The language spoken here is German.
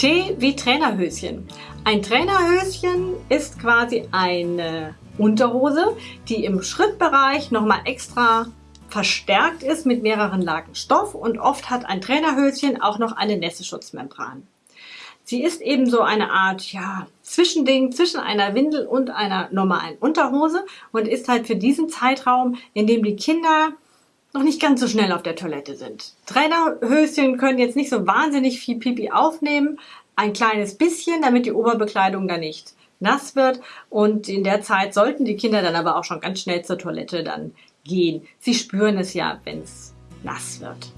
T wie Trainerhöschen. Ein Trainerhöschen ist quasi eine Unterhose, die im Schrittbereich nochmal extra verstärkt ist mit mehreren Lagen Stoff und oft hat ein Trainerhöschen auch noch eine Nässeschutzmembran. Sie ist eben so eine Art, ja, Zwischending zwischen einer Windel und einer normalen Unterhose und ist halt für diesen Zeitraum, in dem die Kinder noch nicht ganz so schnell auf der Toilette sind. Trainerhöschen können jetzt nicht so wahnsinnig viel Pipi aufnehmen, ein kleines bisschen, damit die Oberbekleidung da nicht nass wird und in der Zeit sollten die Kinder dann aber auch schon ganz schnell zur Toilette dann gehen. Sie spüren es ja, wenn es nass wird.